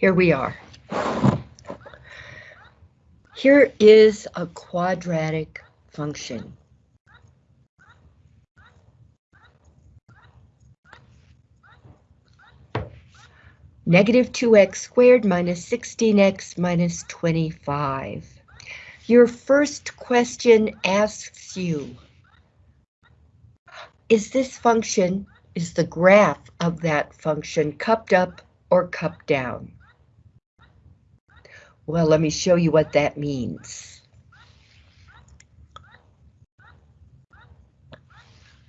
here we are. Here is a quadratic function. Negative 2x squared minus 16x minus 25. Your first question asks you, is this function, is the graph of that function cupped up or cupped down? Well, let me show you what that means.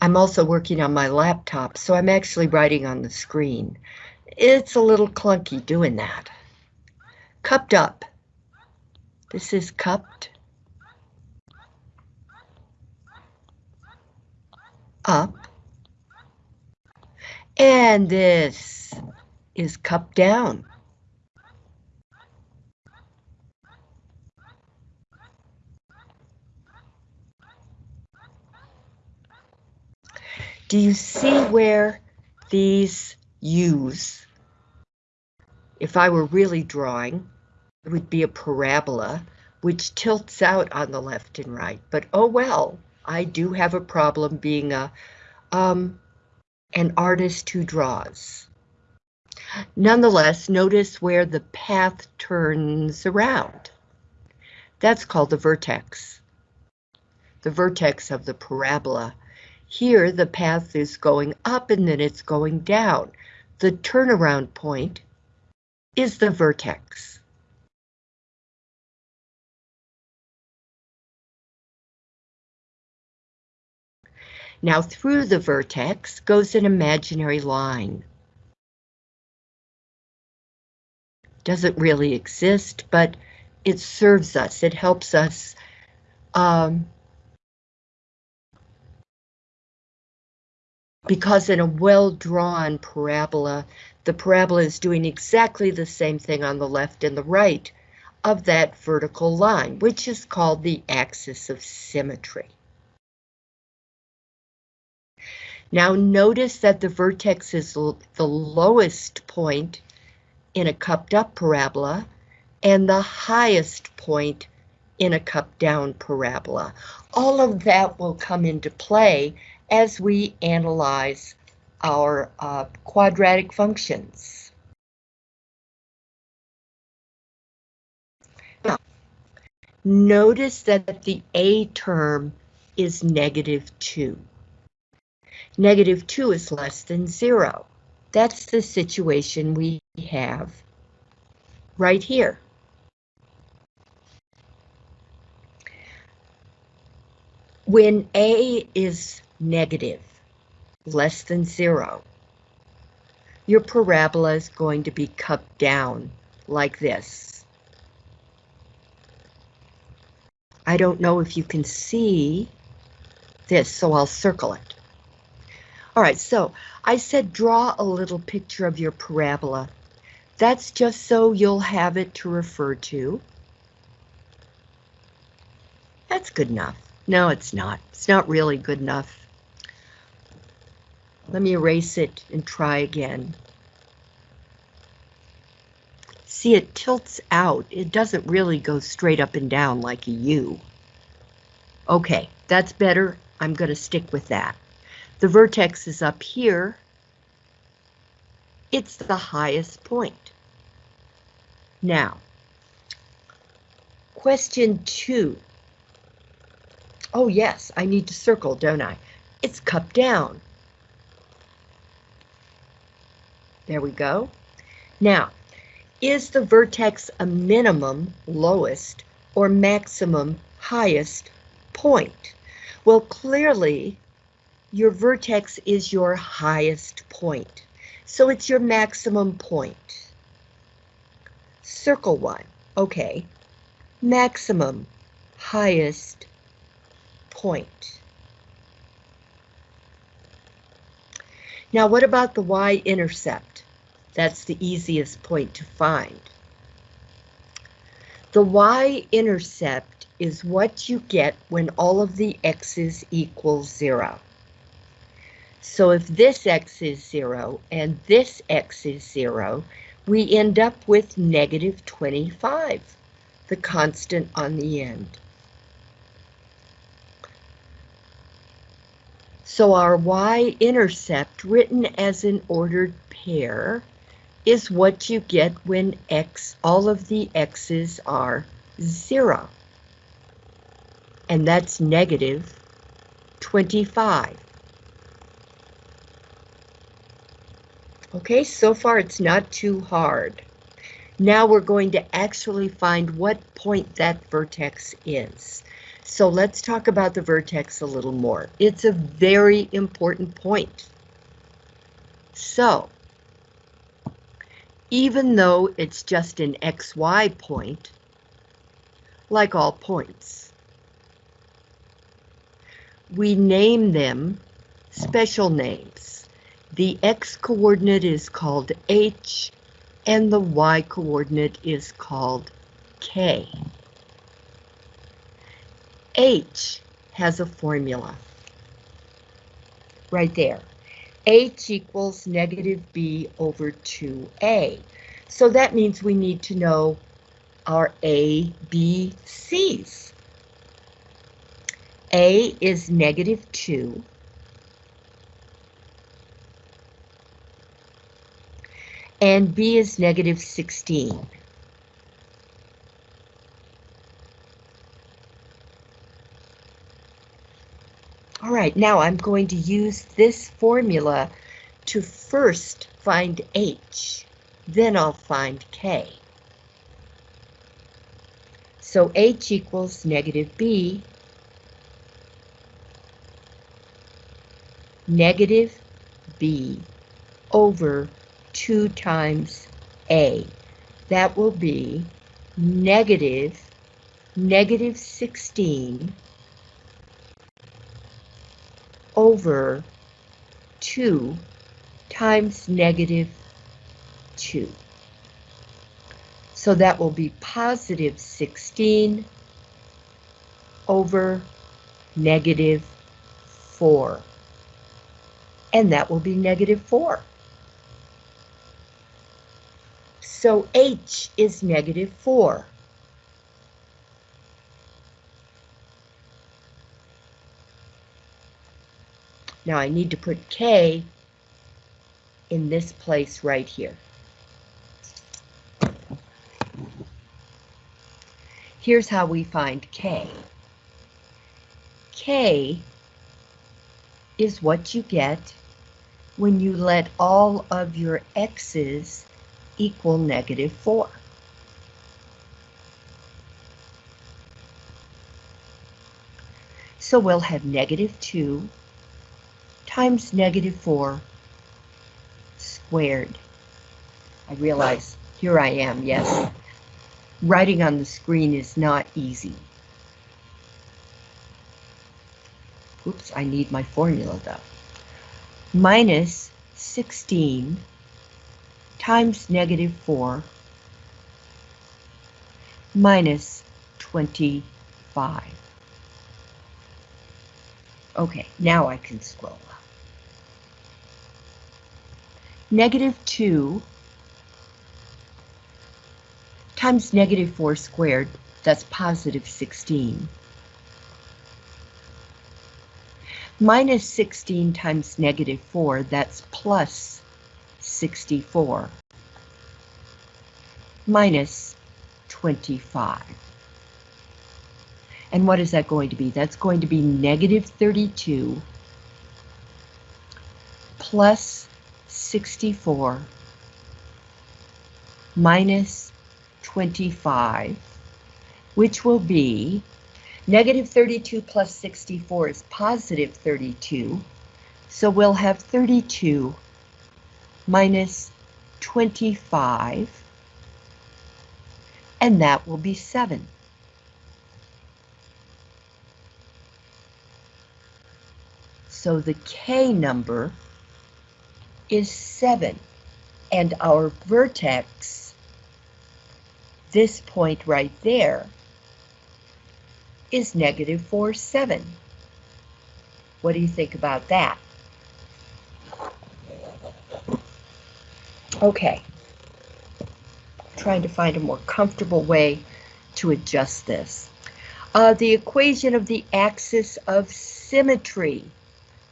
I'm also working on my laptop, so I'm actually writing on the screen. It's a little clunky doing that. Cupped up. This is cupped up. And this is cupped down. Do you see where these U's, if I were really drawing, it would be a parabola which tilts out on the left and right, but oh well, I do have a problem being a um, an artist who draws. Nonetheless, notice where the path turns around. That's called the vertex. The vertex of the parabola here, the path is going up and then it's going down. The turnaround point is the vertex. Now through the vertex goes an imaginary line. Doesn't really exist, but it serves us. It helps us um, because in a well-drawn parabola, the parabola is doing exactly the same thing on the left and the right of that vertical line, which is called the axis of symmetry. Now notice that the vertex is the lowest point in a cupped up parabola and the highest point in a cupped down parabola. All of that will come into play as we analyze our uh, quadratic functions. Now, notice that the A term is negative 2. Negative 2 is less than 0. That's the situation we have right here. When A is negative, less than zero. Your parabola is going to be cupped down like this. I don't know if you can see this, so I'll circle it. All right, so I said draw a little picture of your parabola. That's just so you'll have it to refer to. That's good enough. No, it's not. It's not really good enough. Let me erase it and try again. See, it tilts out. It doesn't really go straight up and down like a U. Okay, that's better. I'm going to stick with that. The vertex is up here. It's the highest point. Now, question two. Oh yes, I need to circle, don't I? It's cupped down. There we go. Now, is the vertex a minimum lowest or maximum highest point? Well, clearly, your vertex is your highest point. So it's your maximum point. Circle one. Okay. Maximum highest point. Now, what about the y-intercept? That's the easiest point to find. The y-intercept is what you get when all of the x's equal zero. So if this x is zero and this x is zero, we end up with negative 25, the constant on the end. So our y-intercept written as an ordered pair is what you get when x, all of the x's are zero. And that's negative 25. Okay, so far it's not too hard. Now we're going to actually find what point that vertex is. So let's talk about the vertex a little more. It's a very important point. So, even though it's just an XY point, like all points, we name them special names. The X coordinate is called H and the Y coordinate is called K. H has a formula. Right there. H equals negative B over 2A. So that means we need to know our A, B, C's. A is negative 2. And B is negative 16. Right, now I'm going to use this formula to first find H, then I'll find K. So H equals negative B, negative B over 2 times A. That will be negative, negative 16 over 2 times negative 2. So that will be positive 16 over negative 4. And that will be negative 4. So H is negative 4. Now I need to put K in this place right here. Here's how we find K. K is what you get when you let all of your x's equal negative 4. So we'll have negative 2 times negative 4 squared. I realize here I am, yes. Writing on the screen is not easy. Oops, I need my formula though. Minus 16 times negative 4 minus 25. Okay, now I can scroll up negative 2 times negative 4 squared, that's positive 16. Minus 16 times negative 4, that's plus 64. Minus 25. And what is that going to be? That's going to be negative 32 plus 64 minus 25, which will be negative 32 plus 64 is positive 32. So we'll have 32 minus 25, and that will be 7. So the K number is 7. And our vertex, this point right there, is negative 4, 7. What do you think about that? Okay. trying to find a more comfortable way to adjust this. Uh, the equation of the axis of symmetry.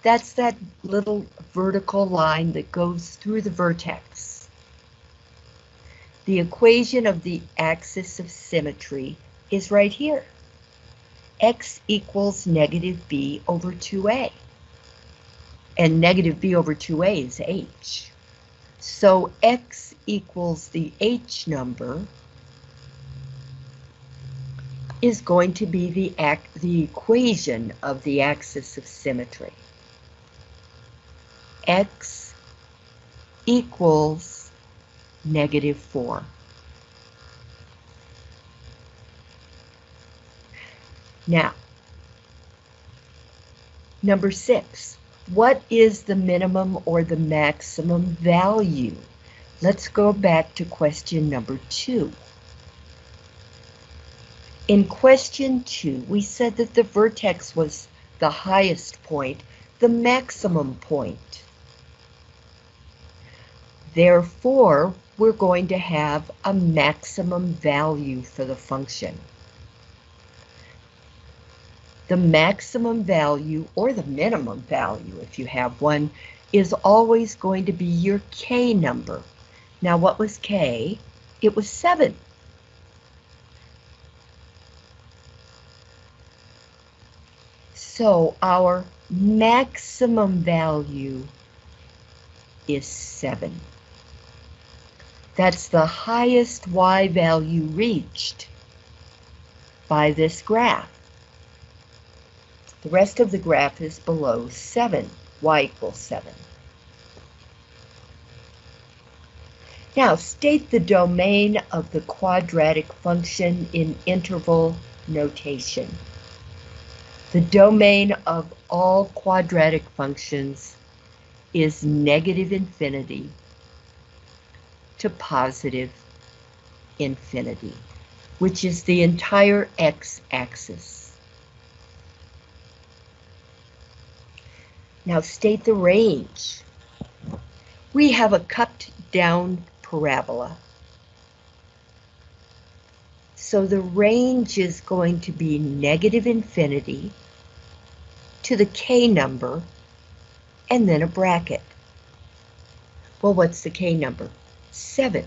That's that little vertical line that goes through the vertex. The equation of the axis of symmetry is right here. x equals negative b over 2a. And negative b over 2a is h. So x equals the h number is going to be the, the equation of the axis of symmetry. X equals negative 4. Now, number six, what is the minimum or the maximum value? Let's go back to question number two. In question two, we said that the vertex was the highest point, the maximum point. Therefore, we're going to have a maximum value for the function. The maximum value, or the minimum value if you have one, is always going to be your k number. Now what was k? It was 7. So our maximum value is 7. That's the highest y value reached by this graph. The rest of the graph is below 7, y equals 7. Now state the domain of the quadratic function in interval notation. The domain of all quadratic functions is negative infinity to positive infinity, which is the entire x-axis. Now state the range. We have a cupped down parabola. So the range is going to be negative infinity to the k number and then a bracket. Well, what's the k number? 7.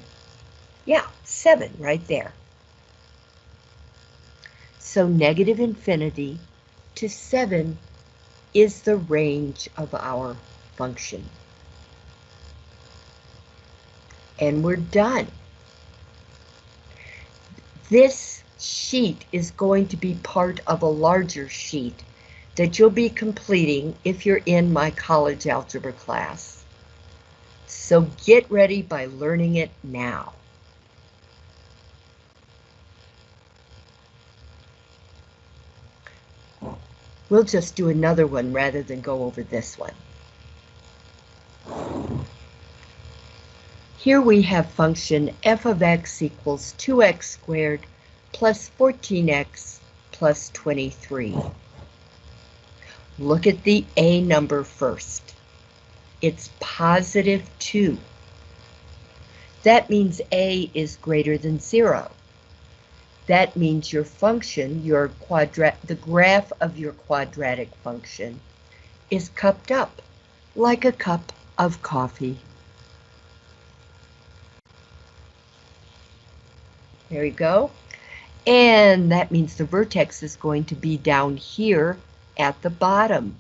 Yeah, 7 right there. So negative infinity to 7 is the range of our function. And we're done. This sheet is going to be part of a larger sheet that you'll be completing if you're in my college algebra class. So get ready by learning it now. We'll just do another one rather than go over this one. Here we have function f of x equals 2x squared plus 14x plus 23. Look at the a number first. It's positive 2. That means a is greater than 0. That means your function, your quadrat, the graph of your quadratic function, is cupped up like a cup of coffee. There you go. And that means the vertex is going to be down here at the bottom.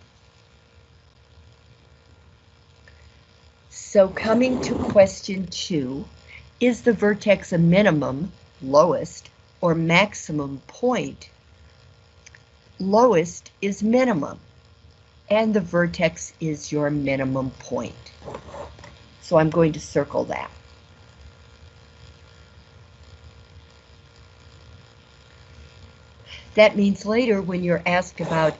So coming to question two, is the vertex a minimum, lowest, or maximum point? Lowest is minimum, and the vertex is your minimum point. So I'm going to circle that. That means later when you're asked about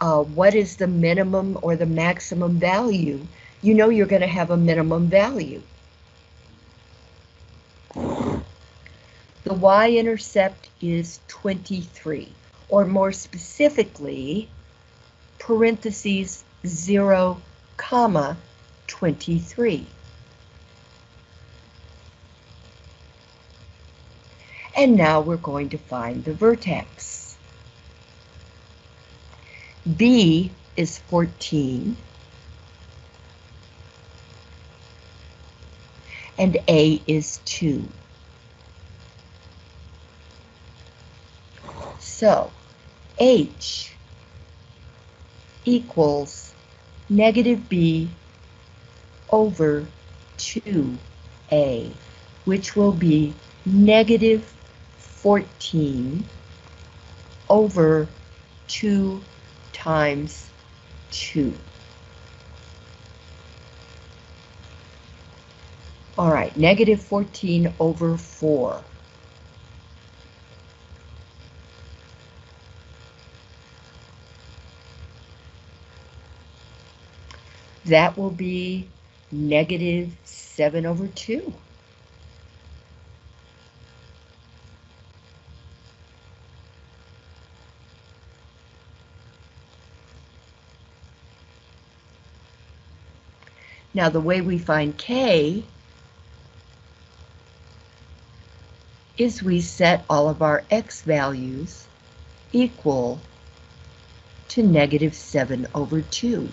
uh, what is the minimum or the maximum value, you know you're going to have a minimum value. The y-intercept is 23, or more specifically, parentheses 0, comma 23. And now we're going to find the vertex. B is 14. And A is 2. So, H equals negative B over 2A, which will be negative 14 over 2 times 2. All right, negative 14 over 4. That will be negative 7 over 2. Now the way we find K is we set all of our X values equal to negative 7 over 2.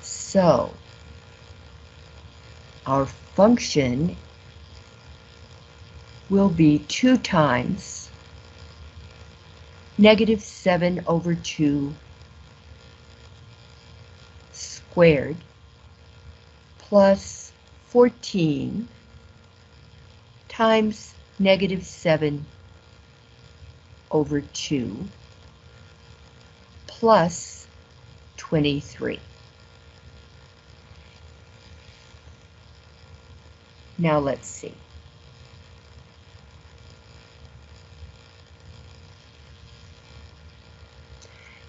So our function will be 2 times negative 7 over 2 squared plus 14 times negative 7 over 2 plus 23. Now let's see.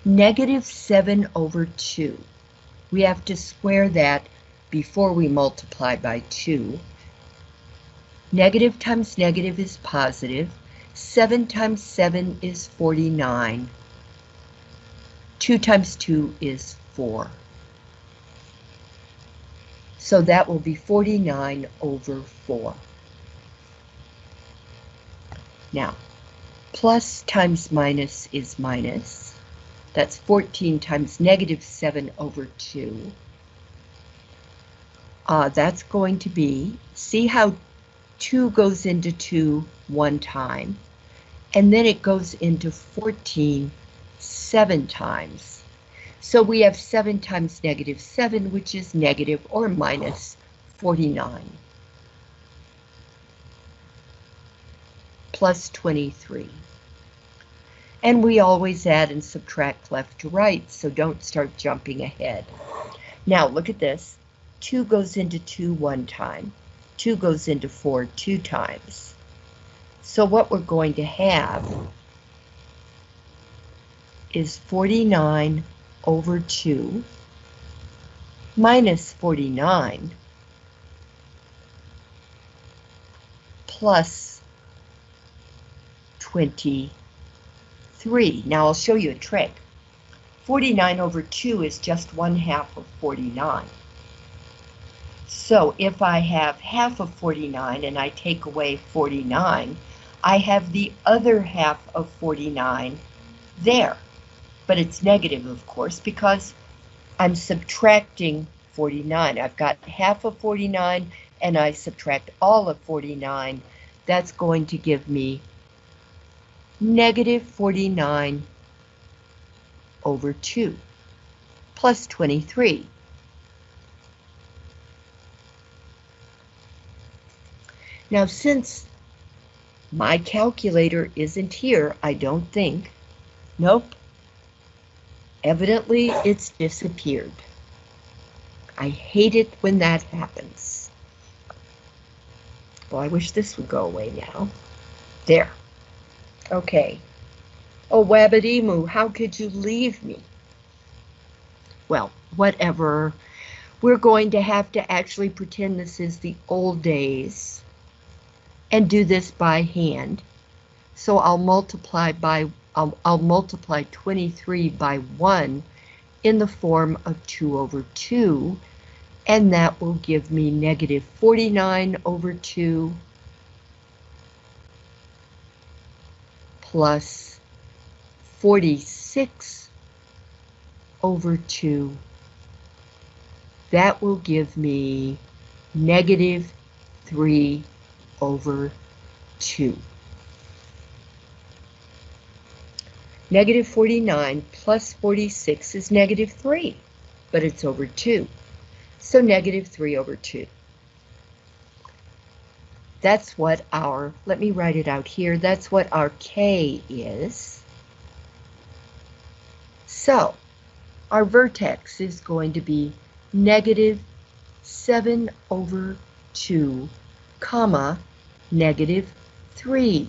Negative 7 over 2 we have to square that before we multiply by 2. Negative times negative is positive. 7 times 7 is 49. 2 times 2 is 4. So that will be 49 over 4. Now, plus times minus is minus. That's 14 times negative 7 over 2. Uh, that's going to be, see how 2 goes into 2 one time, and then it goes into 14 seven times. So we have 7 times negative 7, which is negative or minus 49. Plus 23. And we always add and subtract left to right, so don't start jumping ahead. Now look at this. 2 goes into 2 one time. 2 goes into 4 two times. So what we're going to have is 49 over 2 minus 49 plus 23. Now I'll show you a trick. 49 over 2 is just 1 half of 49. So if I have half of 49 and I take away 49, I have the other half of 49 there. But it's negative, of course, because I'm subtracting 49. I've got half of 49 and I subtract all of 49. That's going to give me negative 49 over 2 plus 23. Now since my calculator isn't here, I don't think, nope, evidently it's disappeared. I hate it when that happens. Well, I wish this would go away now. There. Okay. Oh, Wabadimu, how could you leave me? Well, whatever. We're going to have to actually pretend this is the old days and do this by hand. So I'll multiply by I'll, I'll multiply 23 by 1 in the form of 2 over 2 and that will give me negative 49 over 2 plus 46 over 2. That will give me negative 3 over 2. Negative 49 plus 46 is negative 3, but it's over 2. So negative 3 over 2. That's what our, let me write it out here, that's what our K is. So, our vertex is going to be negative 7 over 2, comma, negative 3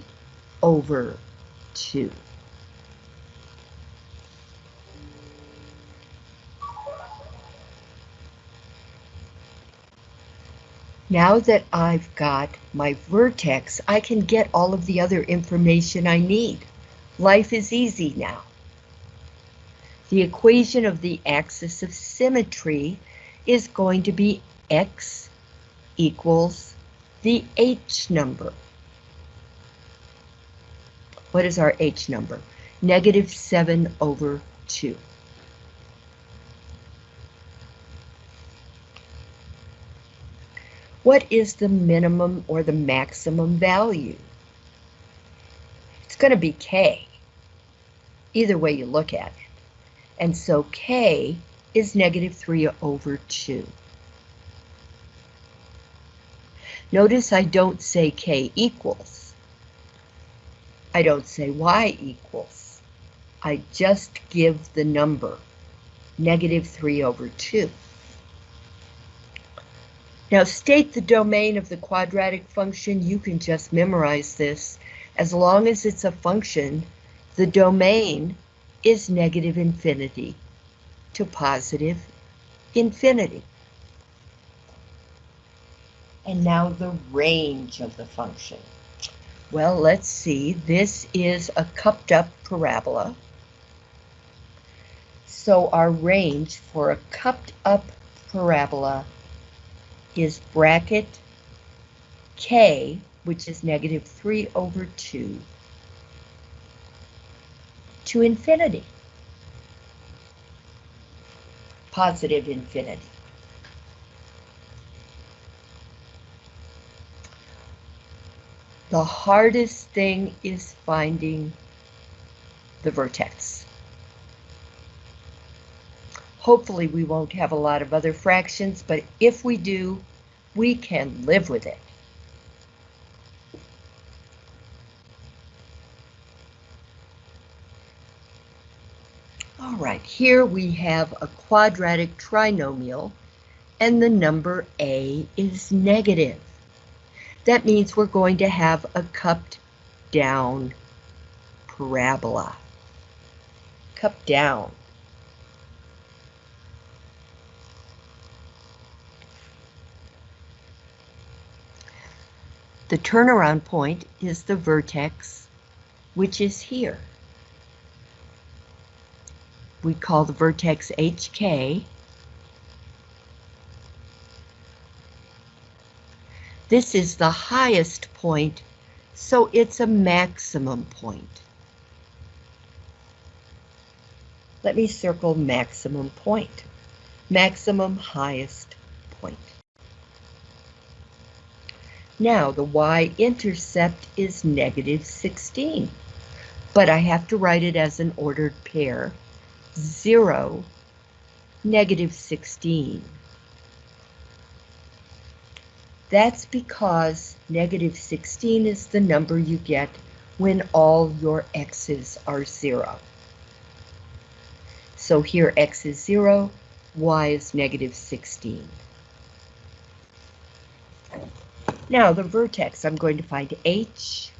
over 2. Now that I've got my vertex, I can get all of the other information I need. Life is easy now. The equation of the axis of symmetry is going to be x equals the h number. What is our h number? Negative 7 over 2. What is the minimum or the maximum value? It's going to be K, either way you look at it. And so K is negative 3 over 2. Notice I don't say K equals. I don't say Y equals. I just give the number, negative 3 over 2. Now state the domain of the quadratic function, you can just memorize this. As long as it's a function, the domain is negative infinity to positive infinity. And now the range of the function. Well, let's see, this is a cupped up parabola. So our range for a cupped up parabola is bracket k, which is negative 3 over 2, to infinity. Positive infinity. The hardest thing is finding the vertex. Hopefully we won't have a lot of other fractions, but if we do, we can live with it. All right, here we have a quadratic trinomial, and the number a is negative. That means we're going to have a cupped down parabola. Cupped down. The turnaround point is the vertex, which is here. We call the vertex HK. This is the highest point, so it's a maximum point. Let me circle maximum point. Maximum highest point. Now the y-intercept is negative 16, but I have to write it as an ordered pair. 0, negative 16. That's because negative 16 is the number you get when all your x's are 0. So here x is 0, y is negative 16. Now the vertex, I'm going to find H.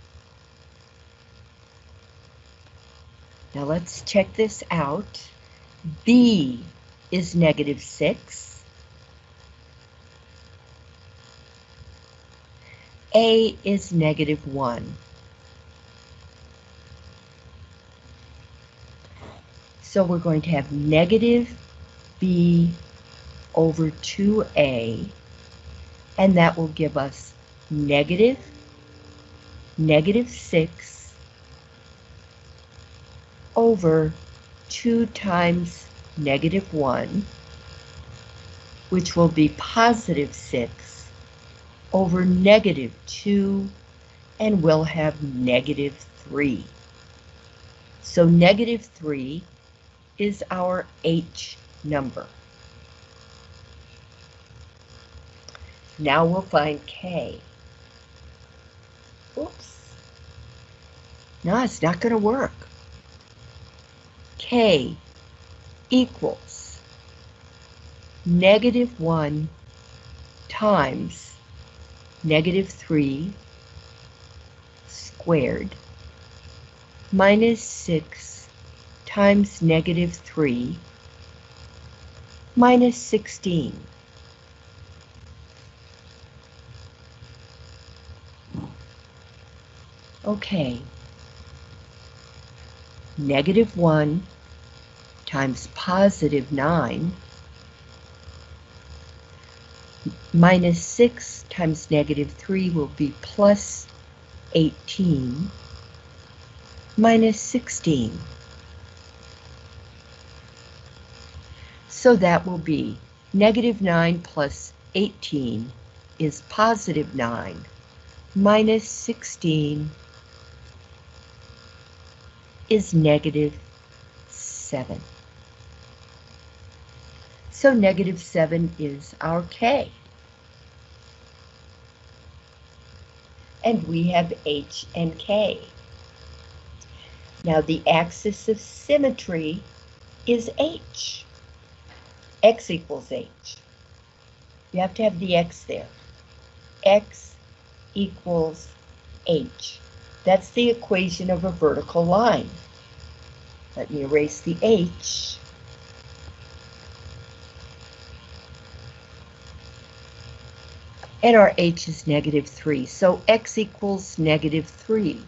Now let's check this out. B is negative 6. A is negative 1. So we're going to have negative B over 2a, and that will give us negative, negative 6 over 2 times negative 1, which will be positive 6 over negative 2, and we'll have negative 3. So negative 3 is our H number. Now we'll find K. Oops. No, it's not going to work. K equals negative 1 times negative 3 squared minus 6 times negative 3 minus 16. Okay. Negative 1 times positive 9 minus 6 times negative 3 will be plus 18 minus 16. So that will be negative 9 plus 18 is positive 9 minus 16 is negative 7. So negative 7 is our K. And we have H and K. Now the axis of symmetry is H. X equals H. You have to have the X there. X equals H. That's the equation of a vertical line. Let me erase the H. And our H is negative 3, so X equals negative 3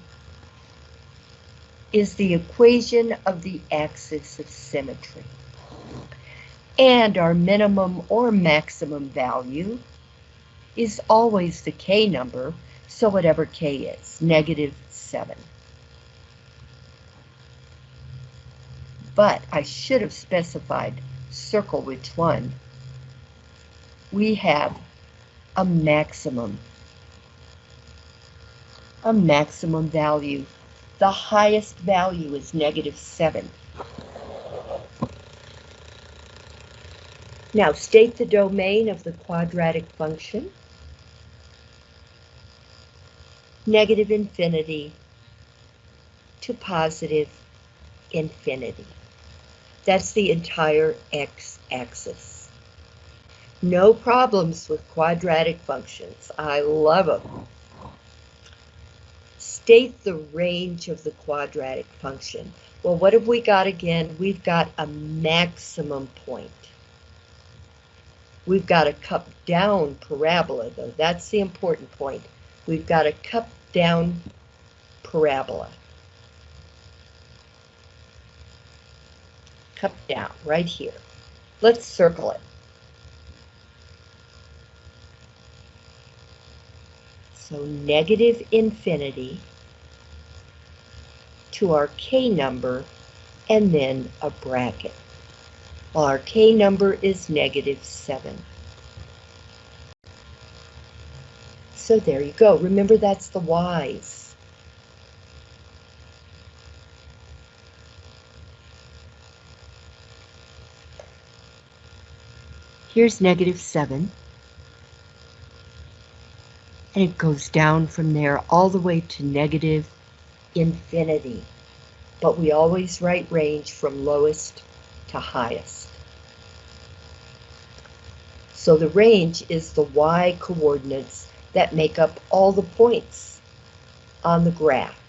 is the equation of the axis of symmetry. And our minimum or maximum value is always the K number, so whatever K is, negative 7. But I should have specified circle which one. We have a maximum, a maximum value. The highest value is negative 7. Now state the domain of the quadratic function. Negative infinity to positive infinity. That's the entire x-axis. No problems with quadratic functions. I love them. State the range of the quadratic function. Well, what have we got again? We've got a maximum point. We've got a cup down parabola, though. That's the important point. We've got a cup down parabola. Cup down right here. Let's circle it. So negative infinity to our K number and then a bracket. Our K number is negative 7. So there you go. Remember, that's the Y's. Here's negative 7. And it goes down from there all the way to negative infinity. But we always write range from lowest to highest. So the range is the y coordinates that make up all the points on the graph.